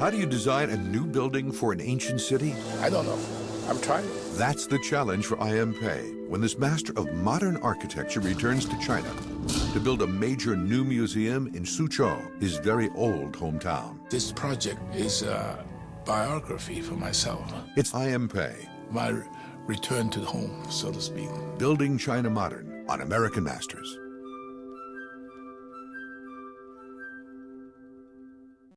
How do you design a new building for an ancient city? I don't know. I'm trying. That's the challenge for I.M. Pei when this master of modern architecture returns to China to build a major new museum in Suzhou, his very old hometown. This project is a biography for myself. It's I.M. Pei, My return to home, so to speak. building China modern on American Masters.